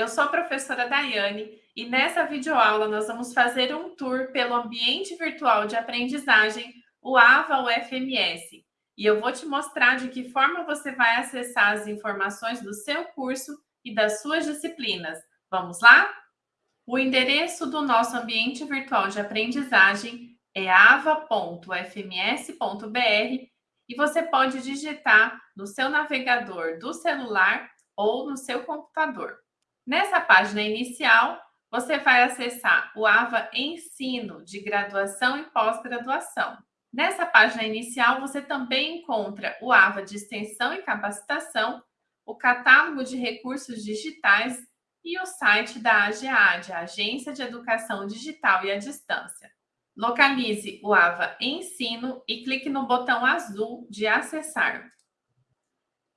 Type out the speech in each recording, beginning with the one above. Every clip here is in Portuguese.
eu sou a professora Daiane e nessa videoaula nós vamos fazer um tour pelo ambiente virtual de aprendizagem, o AVA UFMS. E eu vou te mostrar de que forma você vai acessar as informações do seu curso e das suas disciplinas. Vamos lá? O endereço do nosso ambiente virtual de aprendizagem é ava.fms.br e você pode digitar no seu navegador do celular ou no seu computador. Nessa página inicial, você vai acessar o AVA Ensino de Graduação e Pós-Graduação. Nessa página inicial, você também encontra o AVA de Extensão e Capacitação, o catálogo de recursos digitais e o site da AGEAD, Agência de Educação Digital e à Distância. Localize o AVA Ensino e clique no botão azul de Acessar.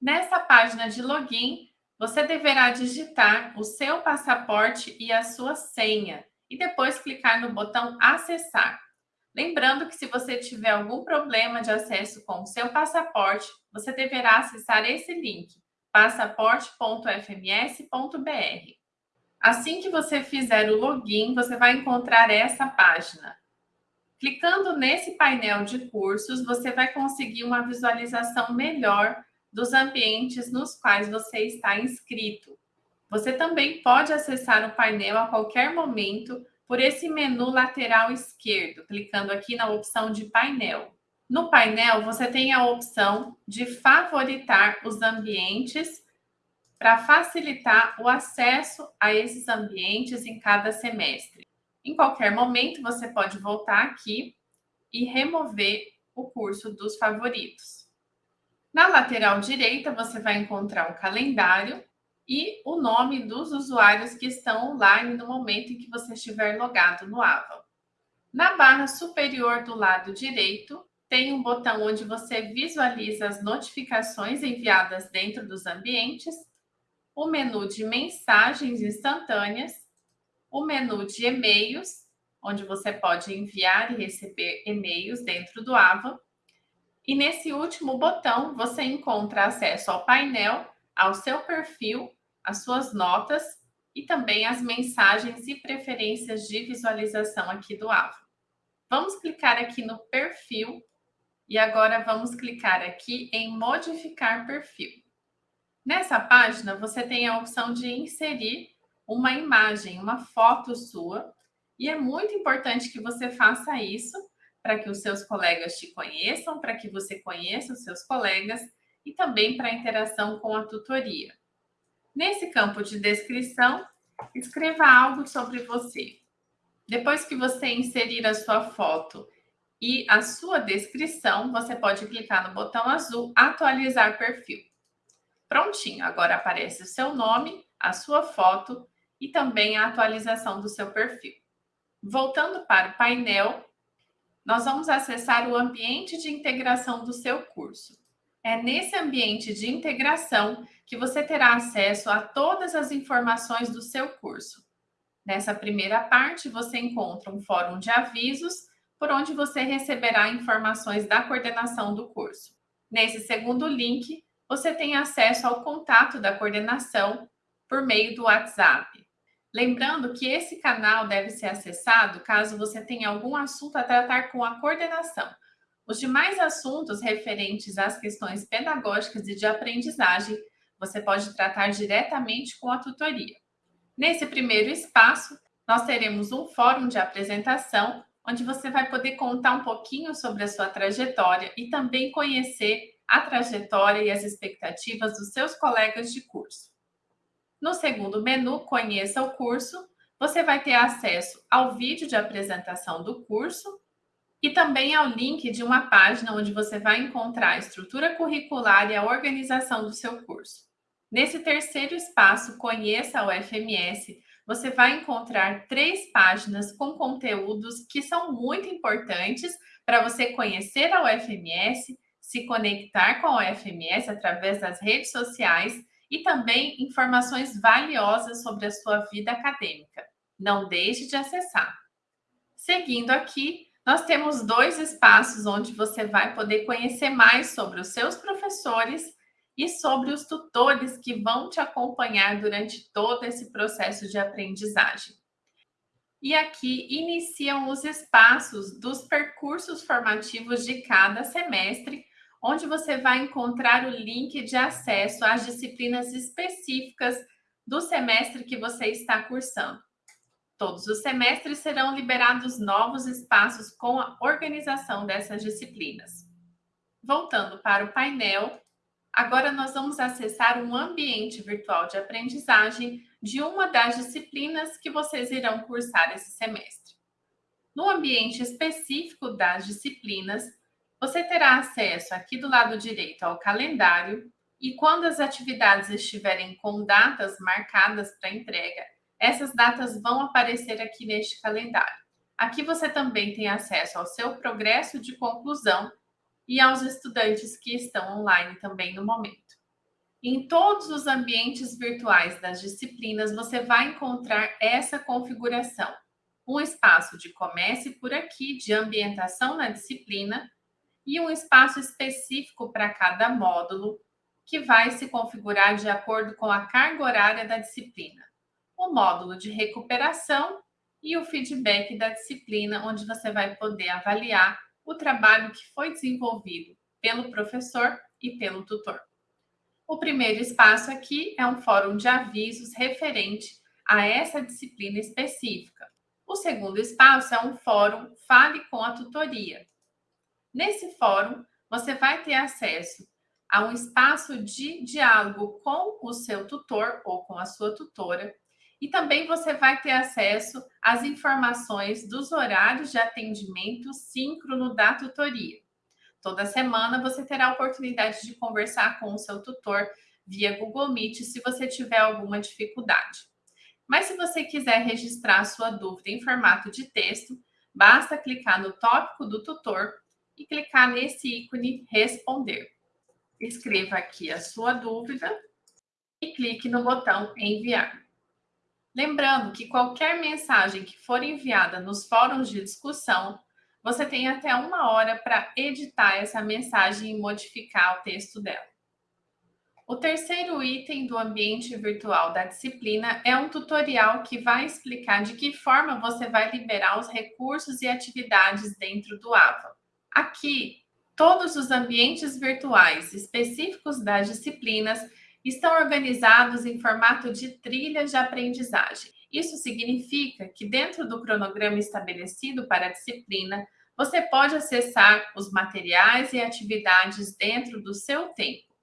Nessa página de login, você deverá digitar o seu passaporte e a sua senha e depois clicar no botão Acessar. Lembrando que se você tiver algum problema de acesso com o seu passaporte, você deverá acessar esse link, passaporte.fms.br. Assim que você fizer o login, você vai encontrar essa página. Clicando nesse painel de cursos, você vai conseguir uma visualização melhor dos ambientes nos quais você está inscrito. Você também pode acessar o painel a qualquer momento por esse menu lateral esquerdo, clicando aqui na opção de painel. No painel, você tem a opção de favoritar os ambientes para facilitar o acesso a esses ambientes em cada semestre. Em qualquer momento, você pode voltar aqui e remover o curso dos favoritos. Na lateral direita, você vai encontrar um calendário e o nome dos usuários que estão online no momento em que você estiver logado no AVA. Na barra superior do lado direito, tem um botão onde você visualiza as notificações enviadas dentro dos ambientes, o menu de mensagens instantâneas, o menu de e-mails, onde você pode enviar e receber e-mails dentro do AVA, e nesse último botão, você encontra acesso ao painel, ao seu perfil, às suas notas e também as mensagens e preferências de visualização aqui do AVA. Vamos clicar aqui no perfil e agora vamos clicar aqui em modificar perfil. Nessa página, você tem a opção de inserir uma imagem, uma foto sua, e é muito importante que você faça isso para que os seus colegas te conheçam, para que você conheça os seus colegas e também para a interação com a tutoria. Nesse campo de descrição, escreva algo sobre você. Depois que você inserir a sua foto e a sua descrição, você pode clicar no botão azul Atualizar perfil. Prontinho, agora aparece o seu nome, a sua foto e também a atualização do seu perfil. Voltando para o painel, nós vamos acessar o ambiente de integração do seu curso. É nesse ambiente de integração que você terá acesso a todas as informações do seu curso. Nessa primeira parte, você encontra um fórum de avisos, por onde você receberá informações da coordenação do curso. Nesse segundo link, você tem acesso ao contato da coordenação por meio do WhatsApp. Lembrando que esse canal deve ser acessado caso você tenha algum assunto a tratar com a coordenação. Os demais assuntos referentes às questões pedagógicas e de aprendizagem, você pode tratar diretamente com a tutoria. Nesse primeiro espaço, nós teremos um fórum de apresentação, onde você vai poder contar um pouquinho sobre a sua trajetória e também conhecer a trajetória e as expectativas dos seus colegas de curso. No segundo menu, Conheça o curso, você vai ter acesso ao vídeo de apresentação do curso e também ao link de uma página onde você vai encontrar a estrutura curricular e a organização do seu curso. Nesse terceiro espaço, Conheça o FMS, você vai encontrar três páginas com conteúdos que são muito importantes para você conhecer a UFMS, se conectar com a UFMS através das redes sociais e também informações valiosas sobre a sua vida acadêmica. Não deixe de acessar. Seguindo aqui, nós temos dois espaços onde você vai poder conhecer mais sobre os seus professores e sobre os tutores que vão te acompanhar durante todo esse processo de aprendizagem. E aqui iniciam os espaços dos percursos formativos de cada semestre, onde você vai encontrar o link de acesso às disciplinas específicas do semestre que você está cursando. Todos os semestres serão liberados novos espaços com a organização dessas disciplinas. Voltando para o painel, agora nós vamos acessar um ambiente virtual de aprendizagem de uma das disciplinas que vocês irão cursar esse semestre. No ambiente específico das disciplinas, você terá acesso aqui do lado direito ao calendário e quando as atividades estiverem com datas marcadas para entrega, essas datas vão aparecer aqui neste calendário. Aqui você também tem acesso ao seu progresso de conclusão e aos estudantes que estão online também no momento. Em todos os ambientes virtuais das disciplinas, você vai encontrar essa configuração. Um espaço de comece por aqui, de ambientação na disciplina, e um espaço específico para cada módulo, que vai se configurar de acordo com a carga horária da disciplina. O módulo de recuperação e o feedback da disciplina, onde você vai poder avaliar o trabalho que foi desenvolvido pelo professor e pelo tutor. O primeiro espaço aqui é um fórum de avisos referente a essa disciplina específica. O segundo espaço é um fórum Fale com a Tutoria. Nesse fórum, você vai ter acesso a um espaço de diálogo com o seu tutor ou com a sua tutora, e também você vai ter acesso às informações dos horários de atendimento síncrono da tutoria. Toda semana você terá a oportunidade de conversar com o seu tutor via Google Meet se você tiver alguma dificuldade. Mas se você quiser registrar sua dúvida em formato de texto, basta clicar no tópico do tutor e clicar nesse ícone responder. Escreva aqui a sua dúvida e clique no botão enviar. Lembrando que qualquer mensagem que for enviada nos fóruns de discussão você tem até uma hora para editar essa mensagem e modificar o texto dela. O terceiro item do ambiente virtual da disciplina é um tutorial que vai explicar de que forma você vai liberar os recursos e atividades dentro do AVA. Aqui, todos os ambientes virtuais específicos das disciplinas estão organizados em formato de trilhas de aprendizagem. Isso significa que dentro do cronograma estabelecido para a disciplina, você pode acessar os materiais e atividades dentro do seu tempo.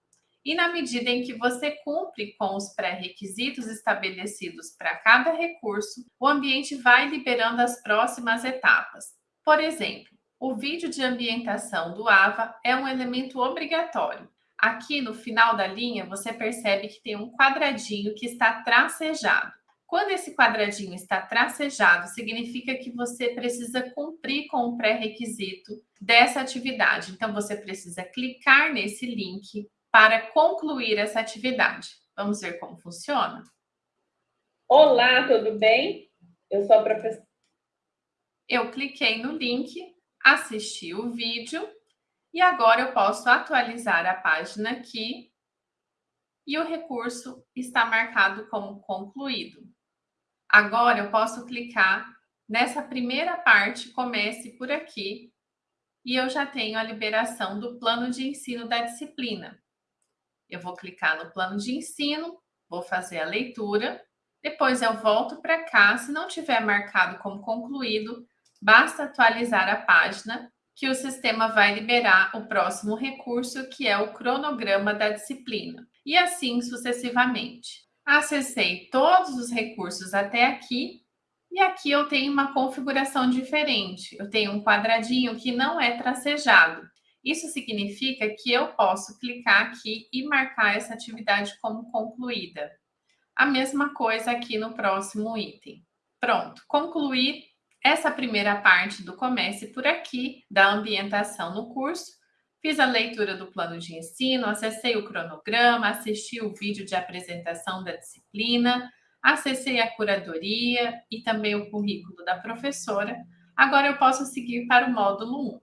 E na medida em que você cumpre com os pré-requisitos estabelecidos para cada recurso, o ambiente vai liberando as próximas etapas. Por exemplo, o vídeo de ambientação do AVA é um elemento obrigatório. Aqui no final da linha, você percebe que tem um quadradinho que está tracejado. Quando esse quadradinho está tracejado, significa que você precisa cumprir com o pré-requisito dessa atividade. Então, você precisa clicar nesse link para concluir essa atividade. Vamos ver como funciona? Olá, tudo bem? Eu sou a professora. Eu cliquei no link, assisti o vídeo. E agora eu posso atualizar a página aqui. E o recurso está marcado como concluído. Agora eu posso clicar nessa primeira parte, comece por aqui, e eu já tenho a liberação do plano de ensino da disciplina. Eu vou clicar no plano de ensino, vou fazer a leitura, depois eu volto para cá, se não tiver marcado como concluído, basta atualizar a página que o sistema vai liberar o próximo recurso, que é o cronograma da disciplina, e assim sucessivamente. Acessei todos os recursos até aqui e aqui eu tenho uma configuração diferente. Eu tenho um quadradinho que não é tracejado. Isso significa que eu posso clicar aqui e marcar essa atividade como concluída. A mesma coisa aqui no próximo item. Pronto, concluir essa primeira parte do comece por aqui, da ambientação no curso. Fiz a leitura do plano de ensino, acessei o cronograma, assisti o vídeo de apresentação da disciplina, acessei a curadoria e também o currículo da professora. Agora eu posso seguir para o módulo 1.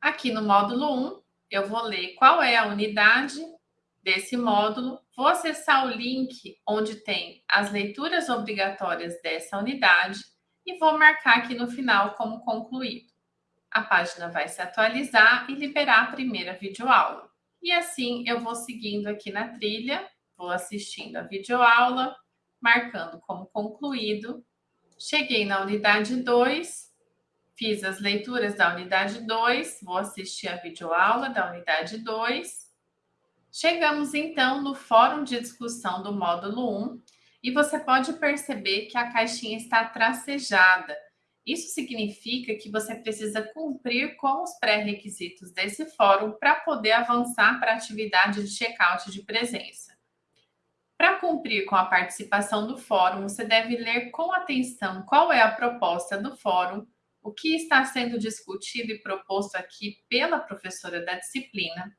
Aqui no módulo 1, eu vou ler qual é a unidade desse módulo, vou acessar o link onde tem as leituras obrigatórias dessa unidade e vou marcar aqui no final como concluído. A página vai se atualizar e liberar a primeira videoaula. E assim eu vou seguindo aqui na trilha, vou assistindo a videoaula, marcando como concluído. Cheguei na unidade 2, fiz as leituras da unidade 2, vou assistir a videoaula da unidade 2. Chegamos então no fórum de discussão do módulo 1 e você pode perceber que a caixinha está tracejada. Isso significa que você precisa cumprir com os pré-requisitos desse fórum para poder avançar para a atividade de check-out de presença. Para cumprir com a participação do fórum, você deve ler com atenção qual é a proposta do fórum, o que está sendo discutido e proposto aqui pela professora da disciplina,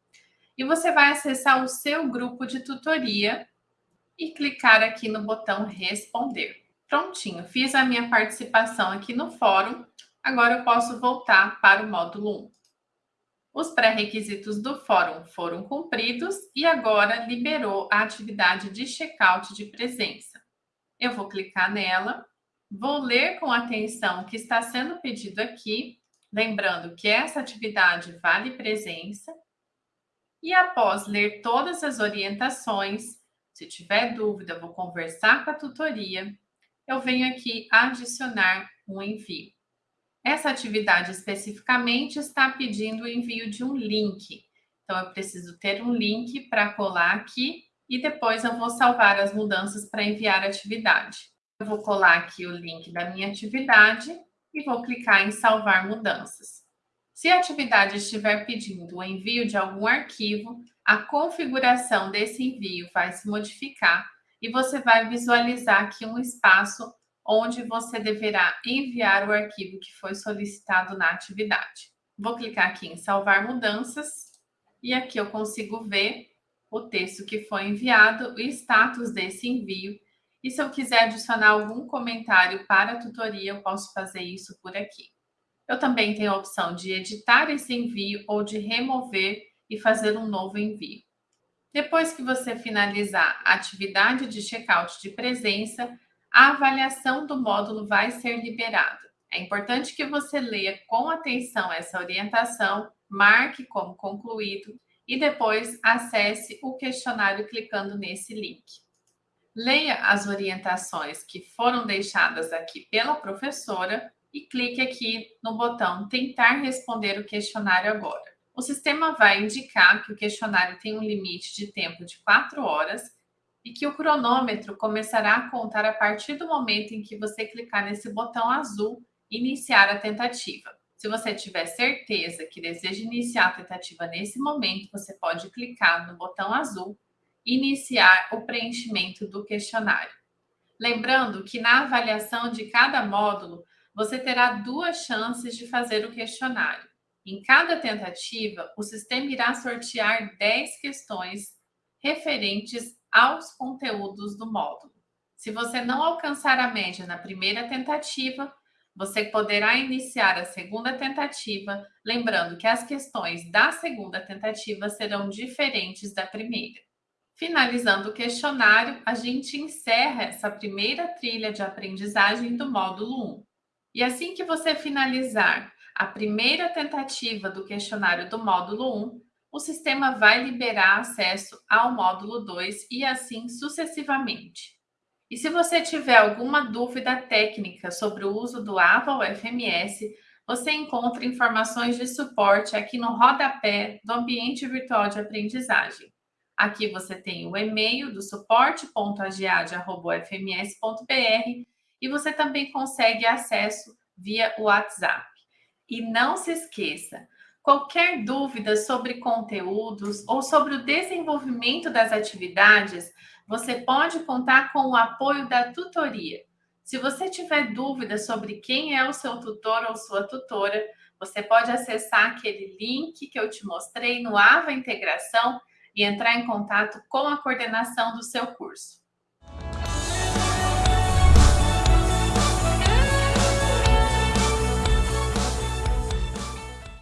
e você vai acessar o seu grupo de tutoria e clicar aqui no botão Responder. Prontinho, fiz a minha participação aqui no fórum. Agora eu posso voltar para o módulo 1. Os pré-requisitos do fórum foram cumpridos e agora liberou a atividade de check-out de presença. Eu vou clicar nela, vou ler com atenção o que está sendo pedido aqui, lembrando que essa atividade vale presença. E após ler todas as orientações, se tiver dúvida, vou conversar com a tutoria eu venho aqui adicionar um envio. Essa atividade especificamente está pedindo o envio de um link. Então, eu preciso ter um link para colar aqui e depois eu vou salvar as mudanças para enviar a atividade. Eu vou colar aqui o link da minha atividade e vou clicar em salvar mudanças. Se a atividade estiver pedindo o envio de algum arquivo, a configuração desse envio vai se modificar e você vai visualizar aqui um espaço onde você deverá enviar o arquivo que foi solicitado na atividade. Vou clicar aqui em salvar mudanças e aqui eu consigo ver o texto que foi enviado, o status desse envio. E se eu quiser adicionar algum comentário para a tutoria, eu posso fazer isso por aqui. Eu também tenho a opção de editar esse envio ou de remover e fazer um novo envio. Depois que você finalizar a atividade de checkout de presença, a avaliação do módulo vai ser liberada. É importante que você leia com atenção essa orientação, marque como concluído e depois acesse o questionário clicando nesse link. Leia as orientações que foram deixadas aqui pela professora e clique aqui no botão Tentar responder o questionário agora. O sistema vai indicar que o questionário tem um limite de tempo de 4 horas e que o cronômetro começará a contar a partir do momento em que você clicar nesse botão azul Iniciar a tentativa. Se você tiver certeza que deseja iniciar a tentativa nesse momento, você pode clicar no botão azul Iniciar o preenchimento do questionário. Lembrando que na avaliação de cada módulo, você terá duas chances de fazer o questionário. Em cada tentativa, o sistema irá sortear 10 questões referentes aos conteúdos do módulo. Se você não alcançar a média na primeira tentativa, você poderá iniciar a segunda tentativa, lembrando que as questões da segunda tentativa serão diferentes da primeira. Finalizando o questionário, a gente encerra essa primeira trilha de aprendizagem do módulo 1. E assim que você finalizar a primeira tentativa do questionário do módulo 1, o sistema vai liberar acesso ao módulo 2 e assim sucessivamente. E se você tiver alguma dúvida técnica sobre o uso do AVA ou FMS, você encontra informações de suporte aqui no rodapé do ambiente virtual de aprendizagem. Aqui você tem o e-mail do suporte.agiad.fms.br e você também consegue acesso via WhatsApp. E não se esqueça, qualquer dúvida sobre conteúdos ou sobre o desenvolvimento das atividades, você pode contar com o apoio da tutoria. Se você tiver dúvida sobre quem é o seu tutor ou sua tutora, você pode acessar aquele link que eu te mostrei no AVA Integração e entrar em contato com a coordenação do seu curso.